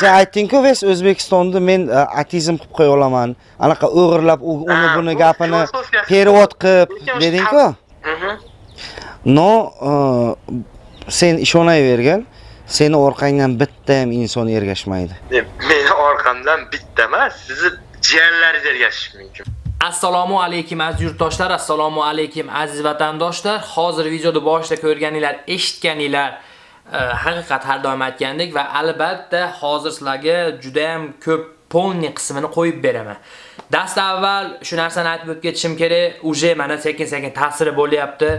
sen aytding-ku ves o'zbekistonda men e, ateizm qilib qo'ya olaman. Anaqa o'g'irlab uni buni bu gapini perevod qilib deding-ku? Mhm. no e, sen ishonavergin seni orqangdan bitta ham inson ergashmaydi. Deb, meni orqamdan bitta emas sizni jiyanlaringiz ergashishi mumkin. Assalomu alaykum aziz yurtdoshlar, assalomu alaykum aziz vatandoshlar. Hozir videoda boshida ko'rganinglar, eshitganinglar Eh, haqiqat har doim aytgandek va albatta hozir sizlarga juda ham ko'p polni qismini qo'yib beraman. Dast avval shu narsani aytib o'tib ketishim kerak. Uje mana sekin-sekin ta'siri bo'lyapti.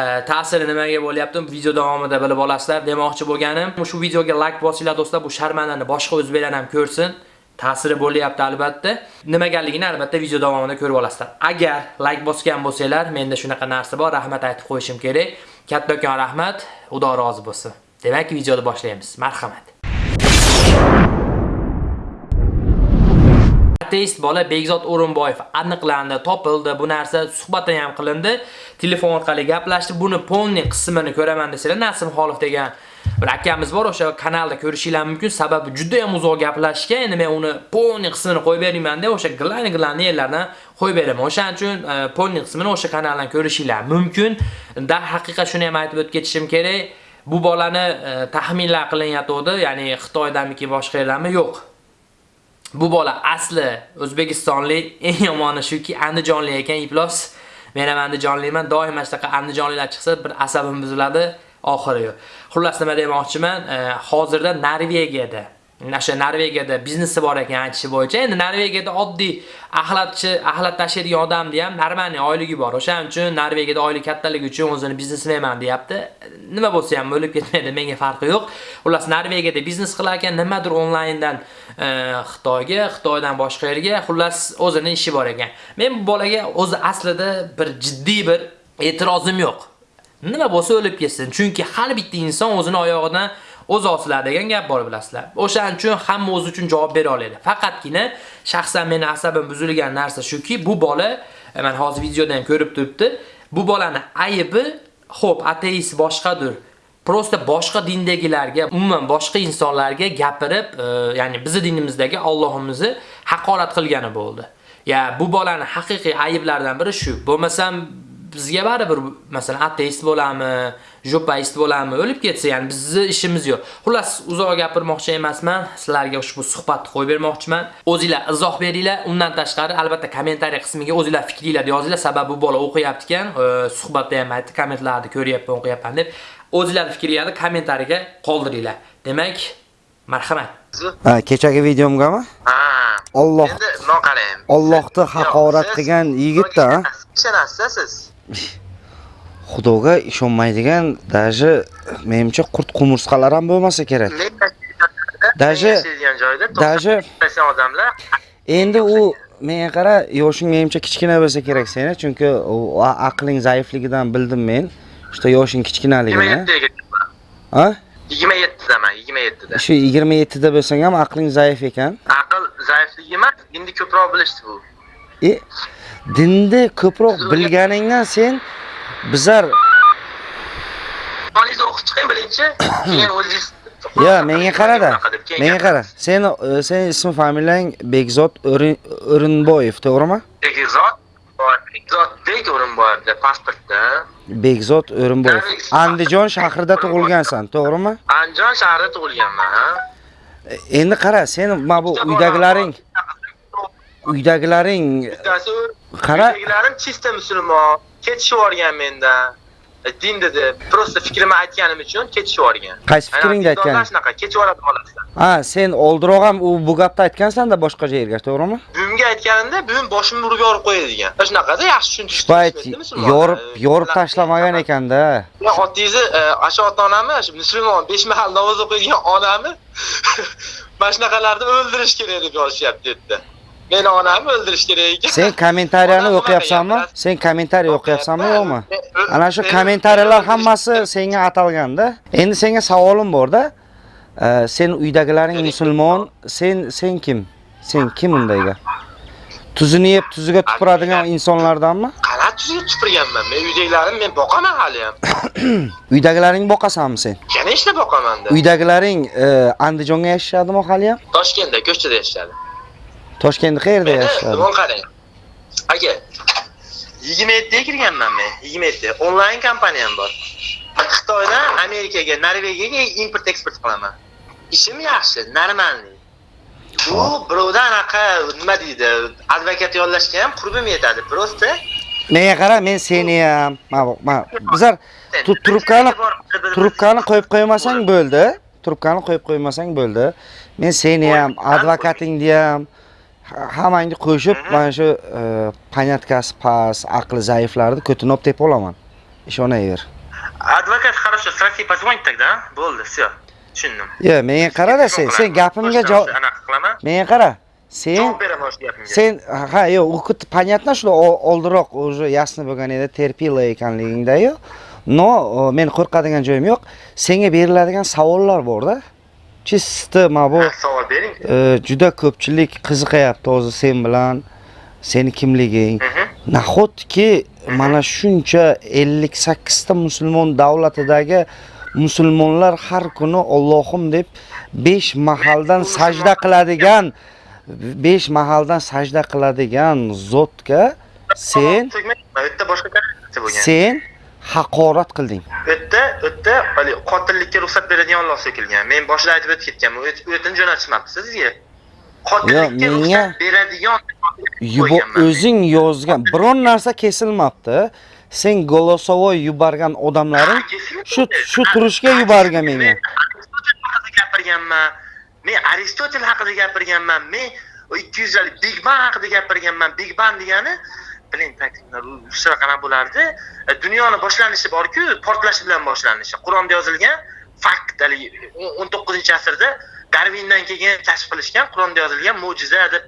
Eh, ta'siri nimaga bo'lyapti? Video davomida bilib olasizlar demoqchi bo'lganim. Shu videoga like bosinglar do'stlar, bu sharmandani boshqa o'zbeklar ham ko'rsin. ta'siri bo'lyapti albatta. nimagaligini albatta video davomida ko'rib olasizlar. Agar like bosgan bo'lsanglar, menda shunaqa narsa bor, rahmat aytib qo'yishim kerak. Kattakon rahmat, Xudo rozi bo'lsin. Demak, videoni boshlaymiz. Marhamat. Ateist bola Begzod O'rinboyev aniqlandi, topildi. Bu narsa suhbatdan ham qilindi. Telefon orqali gaplashdi. Buni polni qismini ko'raman desalar, Nasim Xolov degan bir akamiz bor, o'sha kanalda ko'rishinglar mumkin. Sababi juda ham uzoq gaplashgan. Endi men uni polni qismini qo'yib berayman deb o'sha glan-glan yerlardan qo'yib beraman. O'shaning uchun e, polni qismini o'sha kanaldan ko'rishinglar mumkin. darhaqiqat shuni ham aytib o'tib ketishim kerak. Bu bolani e, taxminlar qilinayotgandi ya'ni Xitoydamiki boshqa yerdanmi? Yo'q. Bu bola asli O'zbekistonlik, eng yomoni shuki Andijonlik ekan, Iplos. Men ham Andijonlikman, doim mana shunaqa Andijonliklar chiqsa bir asabim buziladi, oxiri yo'q. Xullas nima demoqchiman, e, hozirda Norvegiyada Nasha Norvegiyada biznesi bor ekan aytishi bo'yicha. Endi Norvegiyada oddiy axlatchi, axlat tashiydigan odamni ham normalniy oyligi bor. O'shaning uchun Norvegiyada oylik kattaligi uchun o'zini biznesmenman deyapti. Nima bo'lsa ham o'lib ketmaydi, menga farqi yo'q. Xullas Norvegiyada biznes qilar ekan, nimadir onlayndan e, Xitoyga, Xitoydan boshqa yerga, xullas o'zini ishi bor ekan. Men bu bolaga o'zi aslida bir jiddiy bir e'tirozim yo'q. Nima bo'lsa o'lib ketsin. Chunki har bitta inson o'zini oyog'idan o'z osilar degan gap bor bilasizlar. O'shaning uchun hamma o'zi uchun javob bera oladi. Faqatgina shaxsan meni asabim buzilgan narsa shuki, bu bola e, men hozir videoda ham ko'rib turibdi. Bu bolani aybi xo'p, ateist boshqadir. Prosta boshqa dindagilarga, umuman boshqa insonlarga gapirib, e, ya'ni bizning dinimizdagi Allohimizni haqorat qilgani bo'ldi. Ya bu bolani haqiqiy ayiblardan biri shu. Bo'lmasam bizga baribir masalan ateist bo'lami, jopaist bo'lami, o'lib ketsa, ya'ni bizni ishimiz yo'q. Xullas, uzoq gapirmoqchi emasman, sizlarga ushbu suhbatni qo'yib bermoqchiman. O'zingizlar izoh beringlar, undan tashqari albatta kommentariy qismiga o'zingizlar fikringlarni yozinglar, sababi bu bola o'qiyapti ekan, e, suhbatda ham aytdi, kommentlarni ko'ryapman, o'qiyapman deb. O'zingizlar fikringizni kommentariyaga qoldiringlar. Demak, marhamat. Ha, kechagi videomgami ha Alloh endi qarang Allohni haqorat qilgan yigitda, ha? Xudoga ishonmaydigan даже menimcha qurt qumursqalar ham bo'lmasa kerak. Даже- joyda даже- odamlar endi u menga qara yoshing menimcha kichkina bo'lsa kerak seni chunki u a- aqling zaifligidan bildim men что yoshing kichkinaligini 27 ha? 27 daman 27 da shu 27 da bo'lsang ham aqling zaif ekan. Aql zaifligi emas endi ko'proq bilishdi bu. E dinni ko'proq bilganingdan sen bizar qoningizni o'qib chiqing birinchi. Keyin o'zingiz yo menga qarada menga qara sen e, sen ismi familiyang Bekzod O'rin- O'rinboyev to'g'rimi? Bekzod Bekzodbek O'rinboyevda pasportda. Bekzod O'rinboyev. Andijon shahrida tug'ilgansan to'g'rimi? Andijon shahrida tug'ilganman ha. E, endi qara sen mana bu uydagilaring uydagilaring bittasi Qara. uydagilarim chista musulmon ketishib yuborgan mendan E, din dedi просто fikrimni aytganim uchun ketishib yuborgan. Qaysi fikringni aytgan? shunaqa ketishib yuboradi bolasizlar ha sen oldinroq ham u bu gapni aytgansan-da boshqa yerga to'g'rimi? Buvimga aytganimda buvim boshimni urib yorib qo'yadi degan. Shunaqada yaxshi tushuntirishdi shu payt yorib yorib tashlamagan ekanda. Men otangizni asha ota onami shu musulmon besh mahal namoz o'qiydigan onami mana shunaqalarni o'ldirish kerak deb yozishyapti yerda meni onamni o'ldirish kerak. Ekan sen kommentariyani o'qiyapsanmi? sen kommentariy o'qiyapsanmi yo'qmi? Ana shu men- kommentariyalar hammasi senga atalganda. Endi senga savolim borda. Sen uydagilaring musulmon. Sen sen kim? Sen kim undayga? Tuzini yeb tuziga tupuradigan insonlardanmi? qanaqa yuzga tupurganman? Men uydagilarim men boqaman hali ham. Uydagilaring boqasanmi sen? yana ishlab boqamanda. Uydagilaring e, Andijonga yashashadimi hali ham? toshkentda ko'chada yashadi Toshkentda qayerda meni yashashadi? nima qarang? Aka yigirma yettiga kirganman men yigirma yetti onlayn kompaniyam bor. Xitoydan amerikaga norvegiyaga import eksport qilaman. Ishim yaxshi normalniy bu birovdan anaqa nima deydi advokat yollashga ham qurbim yetadi просто Menga qara, men seni ham, bizlar tu- trubkani trubkani qo'yib qo'ymasang bo'ldi. Trubkani qo'yib qo'ymasang bo'ldi. Men seni ham, advokatingni ham ha- hammangni qo'shib mana shu e, поняткасы past, aqli zaiflarni ko'tinib tepib olaman. Ishonaver. advokat хорошо сразу позвонить тогда bo'ldi все tushundim Yo, menga qara-da sen, sen gapimga javob menga qara. Sen javob beraman o'sha sen ha yo'q понятно что oldinroq уже ясно bo'lgan edi terpila ekanligingda-yu. O, men qo'rqadigan joyim yo'q. Senga beriladigan savollar bor-da. Chista mana bu savol bering. e, juda ko'pchilik qiziqayapti hozir sen bilan seni kimliging. Mhm. Nahotki mana shuncha 58 ta musulmon davlatidagi musulmonlar har kuni Allohim deb 5 mahaldan sajda qiladigan 5 mahaldan sajda qiladigan zotga sen boshqa sen haqorat qilding. u yerda u yerda hali qotillikka ruxsat beradigan Alloh so'kilgan. Men boshida aytib o'tib ketganman. U yerdan jo'natishmabdi sizga. Qotillikka ruxsat beradigan o'zing yozgan biron narsa kesilmabdi. Sen голосовой yuborgan odamlaring shu shu turishga yuborgan menga. Men Aristotel haqida gapirganman. Men aristotel haqida gapirganman. Men 200 big bang haqida gapirganman. Big bang degani biling takliflar ruscha qanaqa bo'lardi. E, dunyoni boshlanishi borku portlashi bilan boshlanishi. Qur'onda yozilgan fakt haligi 19 asrda darvindan keyin kashf qilishgan qur'onda yozilgan mo'jiza deb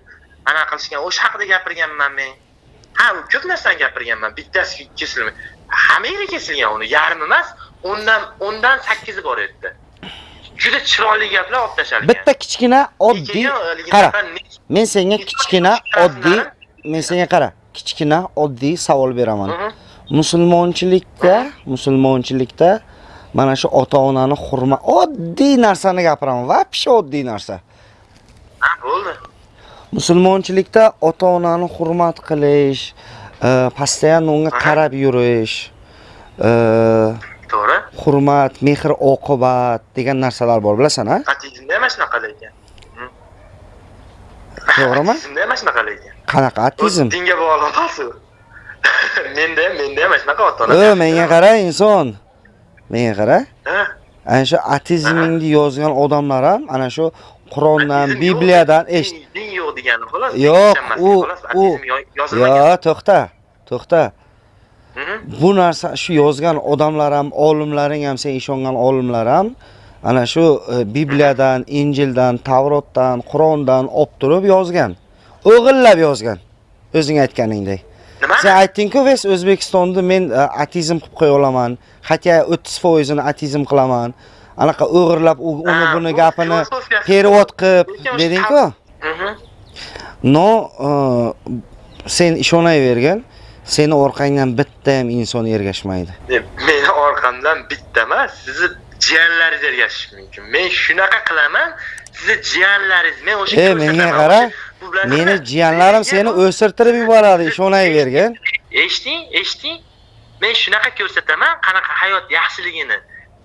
anaqa qilishgan. O'sha haqida gapirganman men. Ha ko'p narsani gapirganman. Bittasi kesilmay hammaga kesilgan uni yarmi emas o'ndan o'ndan sakkizi bor edi juda chiroyli gaplar olib tashalgan. Bitta kichkina oddiy qara. Men senga kichkina oddiy men senga qara. Kichkina oddiy savol beraman. Musulmonchilikda, musulmonchilikda mana shu ota-onani hurmat oddiy narsani gapiraman. Вообще oddiy narsa. ha bo'ldi Musulmonchilikda ota-onani hurmat qilish, e, постоянно unga qarab yurish, e, to'g'ri hurmat, mehr oqibat degan narsalar bor, bilasan, ha? atizmda ham shunaqa lekin To'g'rimi? atizmda ham shunaqa lekin Qanaqa atizm? dinga bog'liq u menda ham menda ham shunaqa ota ona menga qara inson. Menga qara. Ana shu atizmingni yozgan odamlar ham ana shu Qur'ondan, Bibliyadan eshit. din yo'q degani xolos Yo'q, u- u- Yo, to'xta. To'xta. Mhm. Bu narsa shu yozgan odamlar ham, olimlaring ham, sen ishongan olimlar ham ana shu e, Bibliyadan, Injildan, Tavrotdan, Qur'ondan olib turib yozgan. O'g'illab yozgan. O'zing aytganingdek. nima Sen aytding-ku, "Ves O'zbekistonda men e, atizm qilib qo'ya olaman. Hatto 30% ni atizm qilaman." Anaqa o'g'irlab uni buni bu gapini perevod qilib deding-ku. No, e, sen ishonavergin. Seni orqangdan bitta ham inson ergashmaydi. Meni orqamdan bitta emas sizni jiyanlaringiz ergashishi mumkin men shunaqa qilaman sizni jiyanlaringiz men o'sha E, menga qara. Meni jiyanlarim seni o'sirtirib yuboradi, ishonavergin. eshiting eshiting men shunaqa ko'rsataman qanaqa hayot yaxshiligini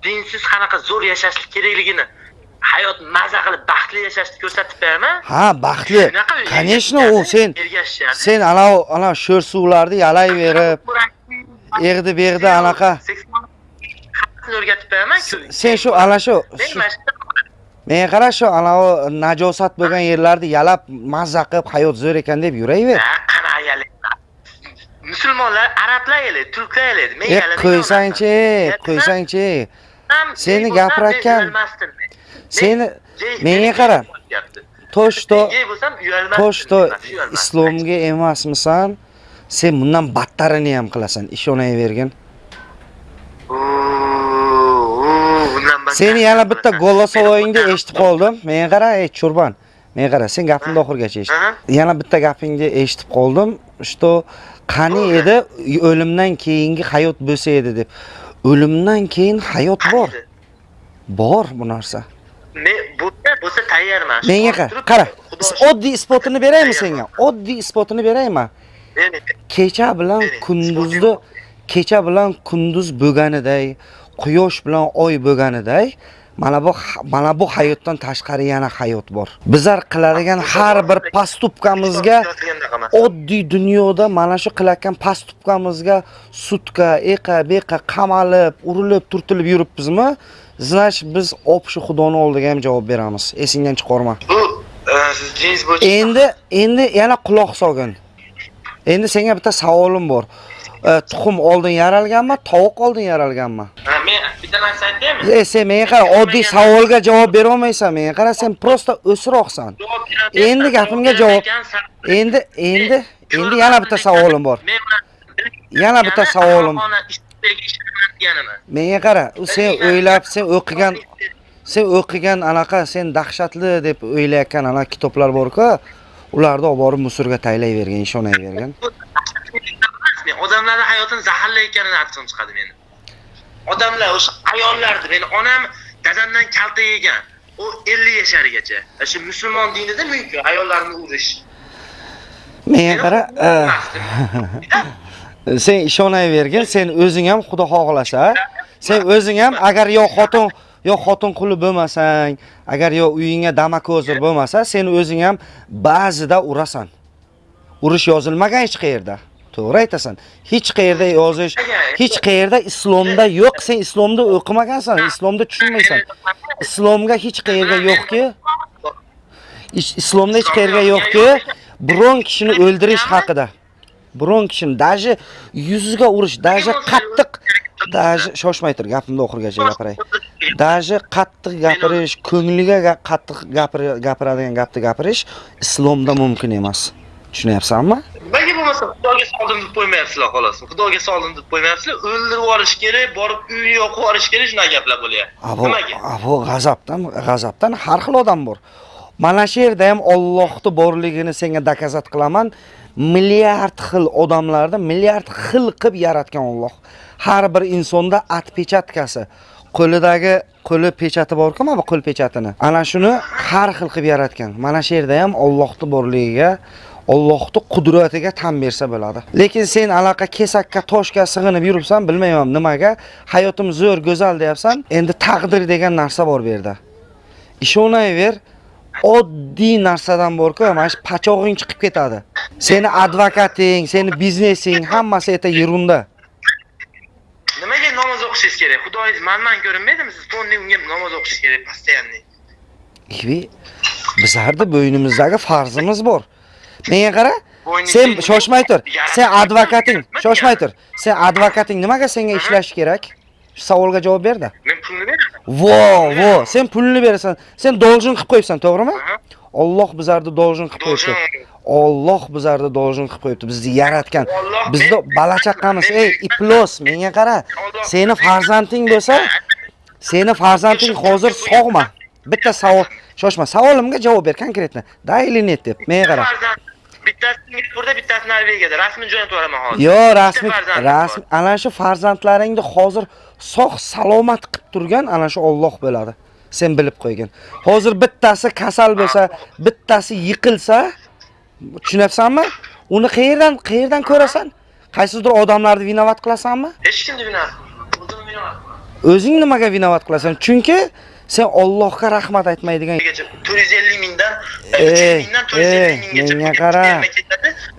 dinsiz qanaqa zo'r yashashlik kerakligini hayot maza qilib baxtli yashashni ko'rsatib beraman Ha, baxtli. Конечно, u sen sen ana ana sho'r suvlarni yalayverib, egdi begdi anaqa. O'rgatib beraman Sen shu ana shu men mana shu menga qara shu ana u najosat bo'lgan yerlarni yalab mazza qilib hayot zo'r ekan deb yuraver. Yalaydi? musulmonlar arablar yalaydi turklar yalaydi men E, qo'ysangchi, qo'ysangchi. Seni men men. Seni menga qara. Men uyalmasdim. Toshto men, uyalmasdim. islomga emasmisan? Sen bundan battarini ham qilasan, ishonavergin. Seni yana bitta Meni eshitib qoldim. Menga qara, ey churban. Menga qara, sen gapimni oxirigacha eshit. Yana bitta gapingni eshitib qoldim. что qani edi? O'limdan keyingi hayot bo'lsa edi deb. O'limdan keyin hayot bor. bor bu narsa. Men bo'lsa bo'lsa tayyorman. Menga qara qara. oddiy isbotini beraymi senga? Oddiy isbotini beraymi? Kecha bilan kunduzni kecha bilan kunduz bo'lganiday quyosh bilan oy bo'lganiday mana bu mana bu hayotdan tashqari yana hayot bor. Bizlar qiladigan har bir Yozgandaqaman. oddiy dunyoda mana shu qilayotgan postupkamizga sutka eqa beqa qamalib urilib turtilib yuribmizmi? Значит biz общий xudoni oldiga ham javob beramiz. Esingdan chiqarma bu e, siz bo'yicha endi endi yana quloq solgin endi senga bitta savolim bor tuxum oldin yaralganmi tovuq oldin yaralganmi? Men bitta narsa aytaymi? E sen menga qara oddiy savolga javob berolmaysan menga qara sen просто beraman. Endi gapimga javob- endi endi endi yana bitta savolim bor. Yana bitta savolim. Menga qara sen o'ylab sen o'qigan sen o'qigan anaqa sen dahshatli deb o'ylayotgan anaqa kitoblar borku ularni olib borib musorga taylayvergan ishonayvergan Bu Men odamlarning hayotini zaharlayotganini aytishim chiqadi meni. Odamlar o'sha ayollarni meni onam dadamdan kalta yegan. U 50 yashargacha. Shu musulmon dinida mumkin ayollarni urish. menga qara e, e, sen ishonayvergin sen o'zing ham xudo xohlasa sen o'zing ham agar yo xotin yo xotin quli bo'lmasang agar yo uyingga damakozir bo'lmasa sen o'zing ham ba'zida urasan urish yozilmagan hech qayerda to'g'ri aytasan. Hech qayerda yozish hech qayerda islomda yo'q. Sen islomda o'qimagansan islomda tushunmaysan. Islomga hech qayerda yo'qki islomda hech qayerga yo'qki biron kishini o'ldirish haqida. Biron kishini даже yuziga urish даже qattiq даже shoshmay tur gapimni oxirigacha gapiray. Даже qattiq gapirish ko'ngliga qattiq gapiradigan gapni gapirish islomda mumkin emas. Tushunyapsanmi? Xudoga soldim deb qo'ymayapsizlar xolos. Xudoga soldim deb qo'ymayapsizlar. O'ldirib yuborish kerak, borib uyini yoqib yuborish kerak, shunaqa gaplar bo'lyapti. Nimaga? abo g'azabdan g'azabdan har xil odam bor mana shu yerda ham Allohni borligini senga dokazat qilaman milliard xil odamlarni milliard xil qilib yaratgan Alloh har bir insonda atpechatkasi qo'lidagi qo'li pechati borku mana bu qo'l pechatini ana shuni har xil qilib yaratgan mana shu yerda ham Allohni borligiga Allohni qudratiga tan bersa bo'ladi. Lekin sen anaqa kesakka, toshga sig'inib yuribsan, bilmayman nimaga. Hayotim zo'r, go'zal deyapsan. Endi taqdir degan narsa bor bu yerda. Ishonayver, oddiy narsadan borku, mana shu pachog'ing chiqib ketadi. Seni advokating, seni biznesing hammasi eta yerunda. Nimaga namoz o'qishingiz kerak? Xudoingiz manman ko'rinmaydimi? Siz tonni unga namoz o'qishingiz kerak постоянно. Ivi, bizlarda bo'ynimizdagi farzimiz bor. Menga qara, sen shoshmay tur. Sen advokating, shoshmay tur. Sen advokating nimaga senga ishlash kerak? Shu savolga javob berdi. Men pulni beraman. Vo, vo, sen pulni berasan. Sen dolжин qilib qo'yibsan, to'g'rimi? Aha. Alloh bizlarni dolжин qilib qo'yibdi. Alloh bizlarni dolжин qilib qo'yibdi. Bizni yaratgan. Bizni balachaqamiz, men- ey, iplos, menga qara. Seni farzanding bo'lsa, seni farzanding hozir sog'mi? Bitta savol, shoshma, savolimga javob ber konkretno. Da или нет deb. Menga qara. Bittasi Singapurda, bittasi Norvegiyada. Rasmiy jo'natib yuboraman hozir. Yo, Bitta rasmiy farzandim rasmiy ana shu farzandlaringni hozir sog' salomat qilib turgan ana shu Alloh bo'ladi. Sen bilib qo'ygin. Hozir bittasi kasal bo'lsa, bittasi yiqilsa, tushunyapsanmi? Uni qayerdan qayerdan ko'rasan? Qaysidir odamlarni vinovat qilasanmi? Hech kimni bino. O'zing nimaga vinovat qilasan? Chunki sen Allohga rahmat aytmaydigan 450 mingdan Ey, 300 mingdan 450 ey, minggacha menga qara.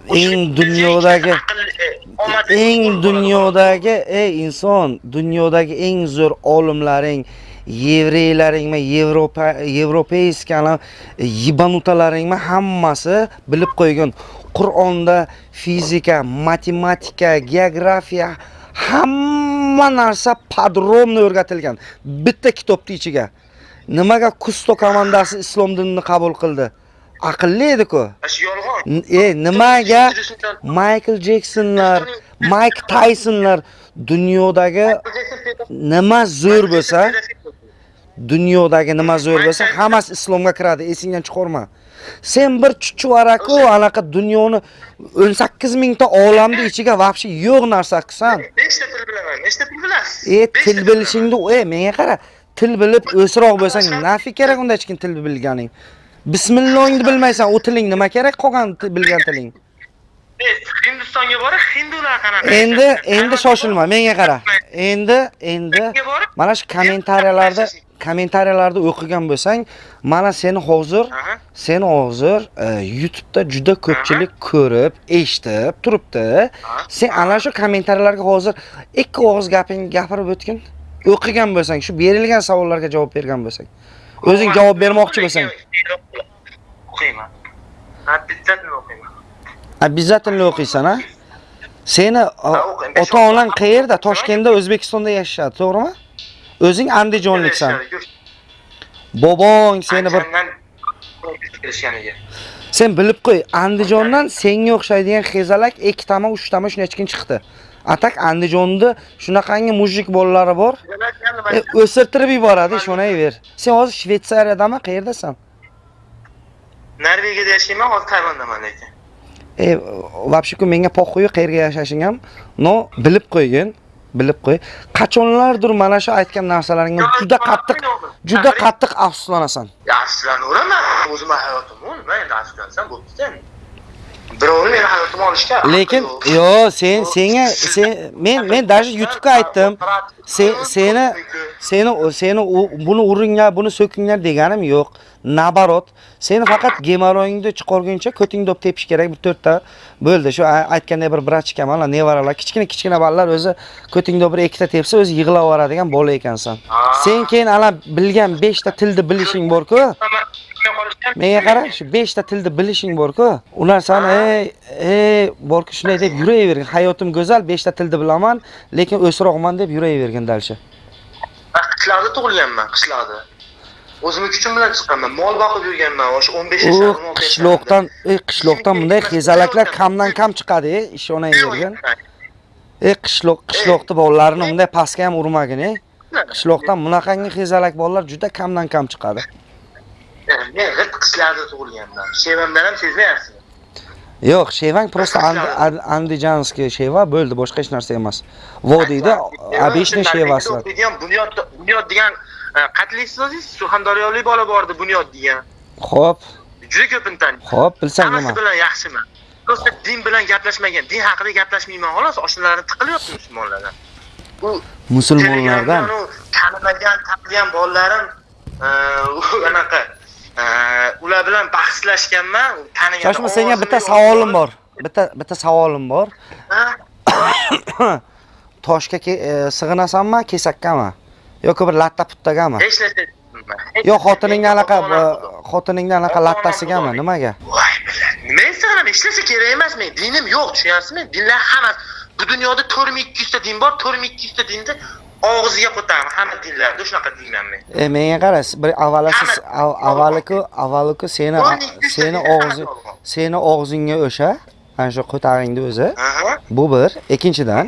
Eng dunyodagi eng dunyodagi ey inson, dunyodagi eng zo'r olimlaring, yevreylaringmi, Yevropa yevropeyskani yibanutalaringmi hammasi bilib qo'ygan. Qur'onda fizika, matematika, geografiya hamma narsa podrobno o'rgatilgan bitta kitobning ichiga. Nimaga Kusto komandasi islom dinini qabul qildi? Aqlli edi-ku. Yolg'on. E nimaga Michael Jeksonlar, Mike Taysonlar dunyodagi nima zo'r bo'lsa, dunyodagi nima zo'r bo'lsa hammasi islomga kiradi. Esingdan chiqarma sen bir chuchvaraku anaqa dunyoni 18 mingta olamni ichiga вообще yo'q narsa qilsan. Nechta til bilaman? Nechta til bilasiz e til bilishingni e menga qara til bilib o'sroq bo'lsang nafi kerak unda hech kim til bilganing. Bismillohingni bilmaysan u tiling nima kerak qolgan bilgan tiling? E, hindistonga borib hindular qanaqa? Endi endi shoshilma menga qara. Endi endi mana shu kommentariyalarda kommentariyalarda o'qigan bo'lsang mana seni hozir seni hozir e, YouTube'da juda ko'pchilik ko'rib, eshitib turibdi. Sen ana shu kommentariyalarga hozir ikki og'iz gaping gapirib o'tgin. O'qigan bo'lsang, shu berilgan savollarga javob bergan bo'lsang. O'zing javob bermoqchi bo'lsang. o'qiyman bizzatni o'qiyman Обязательно o'qiysan, ha? Seni ota-onang qayerda? Toshkentda, O'zbekistonda yashashadi, to'g'rimi? O'zing andijonliksan. Bobong seni bir Sen bilib qo'y, Andijondan senga o'xshaydigan xezalak ikkitami, uchtami shunachkin chiqdi. Atak Andijonda shunaqangi mujik bolalari bor. E, o'sirtirib yuboradi, ishonayver. Sen hozir Shvetsariyadami, qayerdasan? norvegiyada yashayman hozir tayvandaman lekin E, вообще-ku menga poxuyu qayerga yashashing ham, no, bilib qo'ygin, bilib qo'y. Qachonlardir mana shu aytgan narsalaringga juda qattiq, juda qattiq afsuslanasan. yaxshilanaveraman o'zimni hayotimni nima endi yaxshilansam bo'pti birovni meni hayotimni olishga Lekin yo sen senga sen men men даже YouTube'ga aytdim. Sen seni seni seni buni uringlar, buni so'kinglar deganim yo'q. Nabarot, seni faqat gemoroyingni chiqarguncha ko'tingni dop tepish kerak bir to'rtta bo'ldi. Shu aytganday bir brachka mana nevaralar, kichkina kichkina bolalar o'zi ko'tingda bir ikkita tepsa o'zi yig'lab yuboradigan bola ekansan. Sen keyin ana bilgan 5 ta tilni bilishing bor-ku. Menga qara, shu 5 ta tilni bilishing bor-ku. Ular sana ey ey bor-ku shunday deb yurayvergin. Hayotim go'zal, 5 ta tilni bilaman, lekin o'sroqman deb yurayvergin dalsha. qishloqda tug'ilganman qishloqda o'zimni kuchim bilan chiqqanman mol boqib yurganman o'sha 15 U yashar 16 qishloqdan, ey qishloqdan bunday xezalaklar kamdan kam chiqadi, ey, ishonayvergin. Ey qishloq, qishloqda bolalarni bunday pastga ham urmagin, ey. Qishloqdan bunaqangi xezalak bolalar juda kamdan kam chiqadi. Men g'irt tug'ilganman. Shevamdan ham sezmayapsizmi? Yo'q, Shevang просто Andi- Andi- andijanskiy sheva bo'ldi, boshqa hech narsa emas. Vodiyda обычный o'qiydigan bunyod bunyod degan e, qatli so'zingiz surxondaryolik bola bordi bunyod degan. Xo'p, juda ko'pini taniyman bilsang hammasi nima? bilan yaxshiman. Просто din bilan gaplashmagan din haqida gaplashmayman xolos. Oshnalarini tiqilyapti musulmonlardan. Bu Musulmonlardan? u tanimagan tanigan bolalarim e, u anaqa ular bilan bahslashganman tanigan Shoshma senga bitta savolim bor. Bitta bitta savolim bor. Toshga e, sig'inasanmi, kesakkami? yoki bir latta puttagami? hech narsa tushunmayman. Hech Yo narsa xotiningni anaqa e, xotiningni anaqa lattasigami? Nimaga? voy men sana ishlasa kerak emas men dinim yo'q tushunyapsizmi dinlar hammasi bu dunyoda to'rt ming ikki yuzta din bor to'rt ming ikki yuzta dinni og'ziga qo'taman hamma dinlarda shunaqa dinman men E menga qara, bir avvalo siz av- avvaliku avvaliku seni seni og'zi seni og'zingga o'sha ana shu qo'tag'ingni o'zi bu bir, ikkinchidan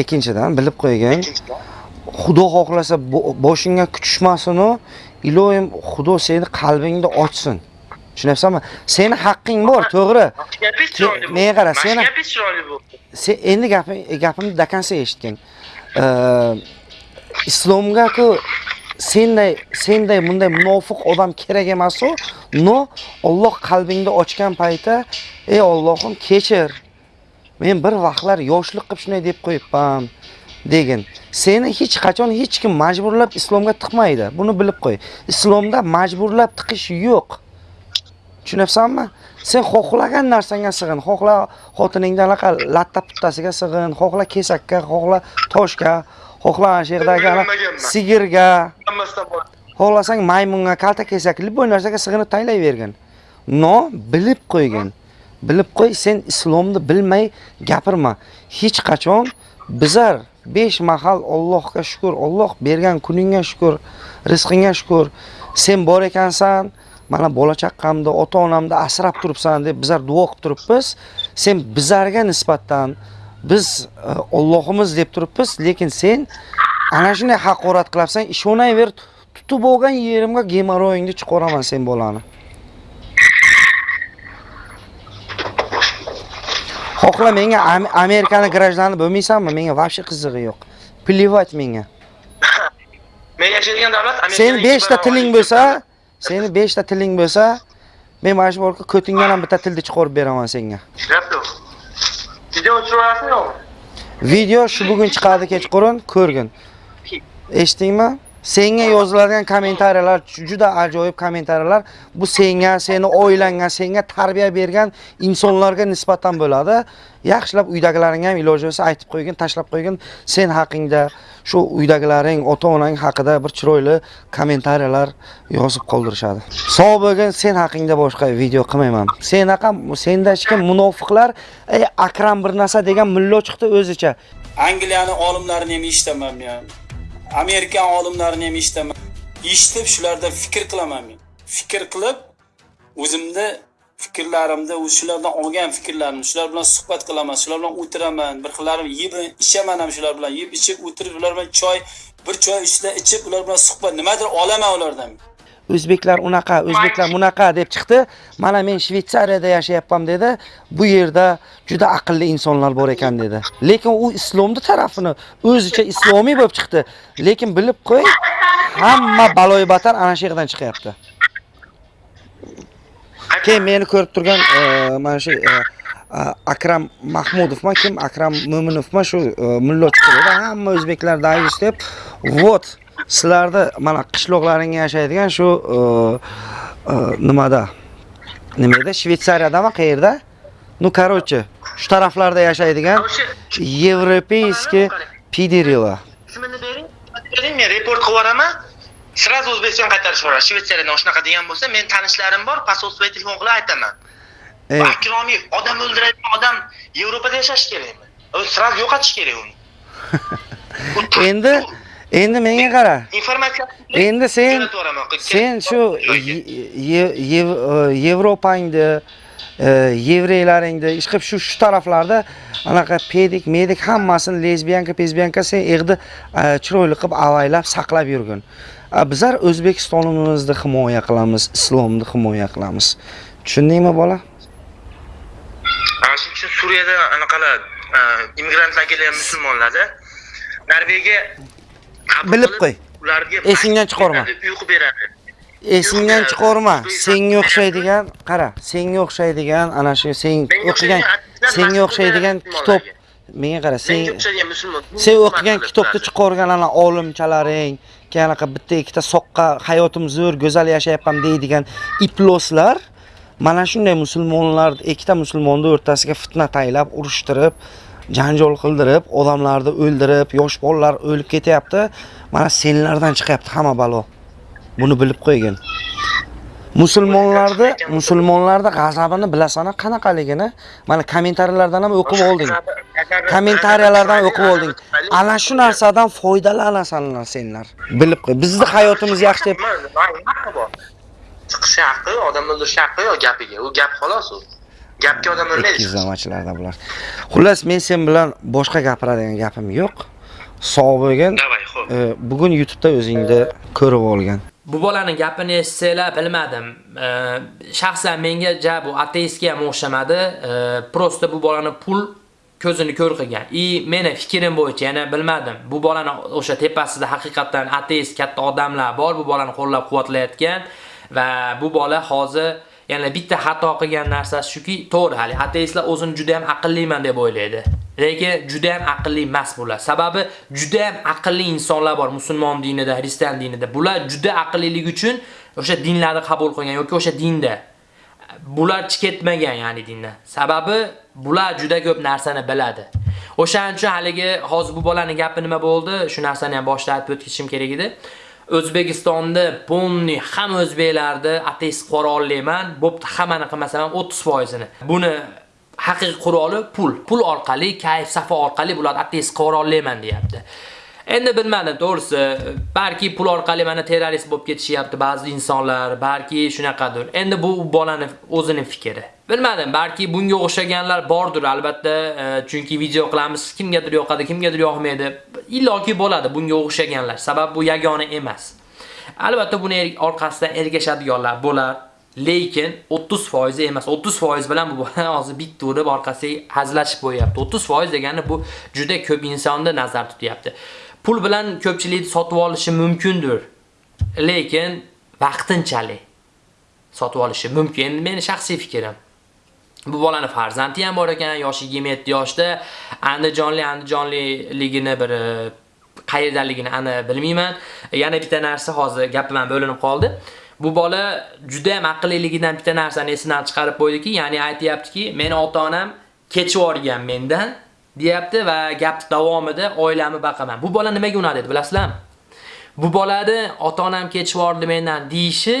ikkinchidan bilib qo'ygin. Xudo xohlasa bo- boshingga kuch tushmasin-u, iloyim Xudo seni qalbingni ochsin. Tushunyapsanmi? Seni haqqing bor, to'g'ri. Menga qara, seni- endi gapim gapimni dakansa eshitgin. Islomga-ku senday senday bunday munofiq odam kerak emas-u. No, Alloh qalbingni ochgan paytda, ey Allohim kechir. Men bir vaqtlar yoshlik qilib shunday deb qo'yibman degin. Seni hech qachon hech kim majburlab islomga tiqmaydi. Buni bilib qo'y. Islomda majburlab tiqish yo'q. Tushunyapsanmi? Sen xohlagan narsangga sig'in. Xohla xotiningdan anaqa latta puttasiga sig'in, xohla kesakka, xohla toshga, xohla ana shu yerdagi ana sigirga, xohlasang maymunga, kalta kesakli bu narsaga sig'inib taylayvergin. No, bilib qo'ygin. Bilib qo'y, sen islomni bilmay gapirma. Hech qachon bizar 5 mahal Allohga shukr, Alloh bergan kuningga shukr, rizqingga shukr. Sen bor ekansan, mana bola chaqqamni, ota-onamni asrab turibsan deb bizar duo qilib turibmiz. Sen bizarga nisbatan biz e, Allohimiz deb turibmiz, lekin sen ana shunday haqorat qilyapsan, ishonayver, tutib bo'lgan yerimga gemoroyingni chiqaraman sen bolani. Xohla menga Am- Amerikani grajdanini bo'lmaysanmi? Menga вообще qizig'i yo'q. Плевать menga. Men yashaydigan davlat Sen Amerikaning 5 ta ikki tiling bo'lsa, seni 5 ta tiling bo'lsa, men mana shu bo'lka ko'tingdan ham bitta tilni chiqarib beraman senga. Video yo'qmi? Video shu bugun chiqadi kechqurun, ko'rgin. Eshitdingmi? Senga yoziladigan kommentariyalar juda ajoyib kommentariyalar. Bu senga, seni oilangga, senga tarbiya bergan insonlarga nisbatan bo'ladi. Yaxshilab uydagilaringga ham iloji bo'lsa aytib qo'ygin, tashlab qo'ygin. Sen haqingda, shu uydagilaring, ota-onang haqida bir chiroyli kommentariyalar yozib qoldirishadi. Sog' bo'lgin, sen haqingda boshqa video qilmayman. Senaqa senda hech munofiqlar, ey Akram bir narsa degan mullo chiqdi o'zicha. Angliyani olimlarini ham eshitaman men. Amerikan olimlarini ham eshitaman. Eshitib shularda fikr qilaman men. Fikr qilib o'zimni fikrlarimda shulardan olgan fikrlarimni shular bilan suhbat qilaman, shular bilan o'tiraman, bir xillarim yeb ichaman ham shular bilan yeb ichib o'tirib ular bilan choy bir choy ustida ichib ular bilan suhbat nimadir olaman ulardan. O'zbeklar unaqa, o'zbeklar bunaqa deb chiqdi. Mana men Shveysariyada yashayapman dedi. Bu yerda juda aqlli insonlar bor ekan dedi. Lekin u islomni tarafini o'zicha islomiy bo'lib chiqdi. Lekin bilib qo'y, hamma baloy batar ana shu yerdan chiqyapti. Keyin meni ko'rib turgan e, mana shu e, Akram Mahmudovman, kim Akram Mo'minovman shu e, mullo chiqdi dedi. Hamma o'zbeklar dayus deb, "Vot, sizlarda mana qishloqlaringga yashaydigan shu nimada nima edi shvetsariyadami qayerda ну короче shu taraflarda yashaydigan yevropeyskiy pidirila Ismini bering. Bering, men report qilib yuboraman. Сразу O'zbekiston qaytarib yuboradi. Shvetsariyadan shunaqa degan bo'lsa, men tanishlarim bor, посольство telefon qilib aytaman. Akromiy odam o'ldiradigan odam Yevropada yashashi kerakmi? Sразу yo'qotish kerak uni. endi endi menga qara informatsiya endi sen sen shu e, yevropangni e, yevreylaringni ish qilib shu shu taraflarda anaqa pedik medik hammasini lesbiyanka pezbiyanka sen eg'di e, chiroyli qilib avaylab saqlab yurgin bizlar o'zbekistonimizni himoya qilamiz islomni himoya qilamiz. Tushundingmi bola? Shuning uchun Suriyada anaqalar e, immigrantlar kelgan musulmonlarda. Norvegiya Bilib qo'y. Ularga Esingdan chiqarma. Uyqu beradi. esingdan chiqarma senga o'xshaydigan qara senga o'xshaydigan ana shu sen o'qigan o'xshagan senga o'xshaydigan kitob. Menga qara sen sen o'qigan kitobni chiqargan ana olimchalaring keyin anaqa bitta ikkita soqqa hayotim zo'r go'zal yashayapman deydigan iploslar mana shunday musulmonlar ikkita musulmonni o'rtasiga fitna taylab urushtirib janjal qildirib odamlarni o'ldirib yosh bolalar o'lib ketyapti. Mana senlardan chiqyapti hamma balo. Buni bilib qo'ygin. Musulmonlarni musulmonlarni g'azabini bilasan qanaqaligini? Mana kommentariyalardan ham o'qib olding. Kommentariyalardan o'qib olding ana shu narsadan foydalanasanlar senlar. Bilib qo'y bizni hayotimiz yaxshi deb chiqish haqqi odamni o'ldirish haqqi yo'q gapiga? U gap xolos u. Gapga odam o'lmaydi ikkiyuzlamachilarda bular. Xullas men sen bilan boshqa gapiradigan gapim yo'q. Sog' bo'lgin. Bugun YouTube'da o'zingni ko'rib olgan Bu bolaning gapini eshitsanglar bilmadim. Shaxsan menga ja bu ateistga ham o'xshamadi. Prosta bu bolani pul ko'zini ko'r qilgan. I meni fikrim bo'yicha yana bilmadim. Bu bolani o'sha tepasida haqiqatan ateist katta odamlar bor, bu bolani qo'llab-quvvatlayotgan va bu bola hozir yana bitta xato qilgan narsasi shuki, to'g'ri, hali ateistlar o'zini juda ham aqlliman deb o'ylaydi. Lekin juda ham aqlli emas bular. Sababi juda ham aqlli insonlar bor musulmon dinida, xristian dinida. Bular juda aqlliligi uchun o'sha dinlarni qabul qilgan yoki o'sha dinda bular chiqetmagan ya'ni dindan. Sababi bular juda ko'p narsani biladi. O'shaning uchun haligi hozir bu bolaning gapi nima bo'ldi? Shu narsani ham boshlab aytib o'tishim kerak edi. O'zbekistonda ponni ham o'zbeklarni ateist qora olmayman, bo'pti hammani qilmasam ham 30%ni. Buni haqiqiy quroli pul. Pul orqali, kayf safa orqali bular ateist qora olmayman deyapti. Endi bilmadim, to'g'risi, balki pul orqali mana terrorist bo'lib ketishyapti ba'zi insonlar, balki shunaqadir. Endi bu bolani o'zining fikri. Bilmadim, balki bunga o'xshaganlar bordir albatta, e, chunki video qilamiz, kimgadir yoqadi, kimgadir yoqmaydi. Illoki bo'ladi bunga o'xshaganlar. Sabab bu yagona emas. Albatta buni er-, orqasidan ergashadiganlar bo'lar. Lekin 30% emas, 30% bilan bu bola hozir bitta urib orqasiga hazlashib qo'yapti. 30% degani bu juda ko'p insonni nazar tutyapti. Pul bilan ko'pchilik sotib olishi mumkindir. Lekin vaqtinchalik sotib olishi mumkin. Meni shaxsiy fikrim. Bu bolani farzandi ham bor ekan, yoshi 27 yoshda. Andijonli, Andijonliligini bir qayerdaligini ana bilmayman. Yana bitta narsa hozir gapim bo'linib qoldi. Bu bola juda ham aqlliligidan bitta narsani esidan chiqarib qo'ydiki, ya'ni aytayaptiki, meni ota-onam kechib yuborgan mendan, deyapti va gap davomida oilamni baqaman. Bu bola nimaga unadi dedi, bilasizlarmi? Bu bolani ota-onam kechib yubordi mendan deyishi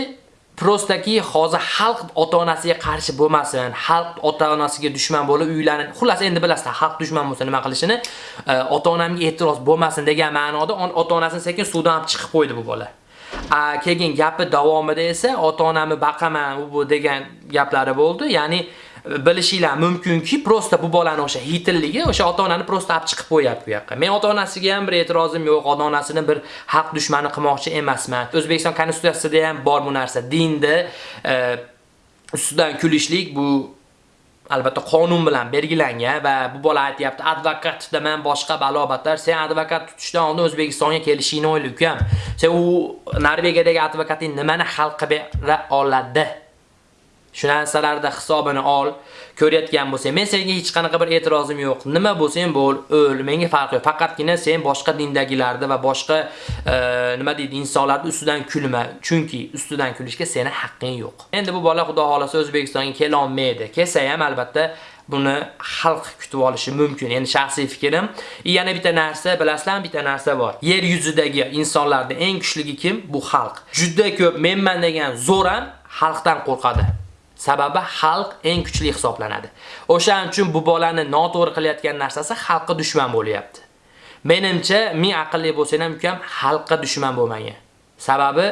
prostaki hozir xalq ota-onasiga qarshi bo'lmasin, xalq ota-onasiga dushman bo'lib uylanib, xullas endi bilasizlar, xalq dushman bo'lsa nima qilishini, e, ota-onamga e'tiroz bo'lmasin degan ma'noda ota-onasini sekin suvdan olib chiqib qo'ydi bu bola. A, keyin gapi davomida esa ota-onamni baqaman u bu degan gaplari bo'ldi. Ya'ni bilishinglar mumkinki, prosta bu bolani o'sha hitilligi o'sha ota-onani prosta olib chiqib qo'yapti bu yoqqa. Men ota-onasiga ham bir e'tirozim yo'q, ota-onasini bir haq dushmani qilmoqchi emasman. O'zbekiston konstitutsiyasida ham bor bu narsa. Dinda e, ustidan kulishlik bu albatta qonun bilan belgilangan va bu bola aytyapti advokat tutaman boshqa balobatlar sen advokat tutishdan oldin O'zbekistonga kelishingni o'yla ukam sen u Norvegiyadagi advokating nimani hal qilib bera oladi shu narsalarda hisobini ol ko'rayotgan bo'lsang men senga hech qanaqa bir e'tirozim yo'q nima bo'lsang bo'l o'l menga farqi yo'q faqatgina sen boshqa dindagilarni va boshqa e, nima deydi insonlarni ustidan kulma chunki ustidan kulishga seni haqqing yo'q endi bu bola xudo xolasa o'zbekistonga kela olmaydi kelsa ham albatta buni xalq kutib olishi mumkin. Endi shaxsiy fikrim. Yana bitta narsa, bilasizlarmi, bitta narsa bor. Yer yuzidagi insonlarning eng kuchligi kim? Bu xalq. Juda ko'p menman degan zo'r ham xalqdan qo'rqadi. Sababi xalq eng kuchli hisoblanadi. O'shaning uchun bu bolani noto'g'ri qilayotgan narsasi xalqqa dushman bo'lyapti. Menimcha, ming aqlli bo'lsang ham ukam xalqqa dushman bo'lmagan. Sababi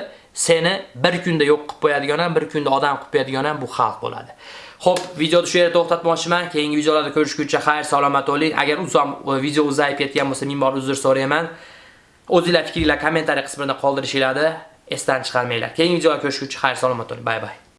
seni bir kunda yo'q qilib qo'yadigan ham, bir kunda odam qilib qo'yadigan ham bu xalq bo'ladi. Xo'p, videoni shu yerda to'xtatmoqchiman. Keyingi videolarda ko'rishguncha xayr, salomat bo'ling. Agar uzoq e, video uzayib ketgan bo'lsa, ming bor uzr so'rayman. O'zingizlar fikringlar kommentariy qismida qoldirishinglarni esdan chiqarmanglar. Keyingi videoda ko'rishguncha xayr, salomat bo'ling. Bay bay.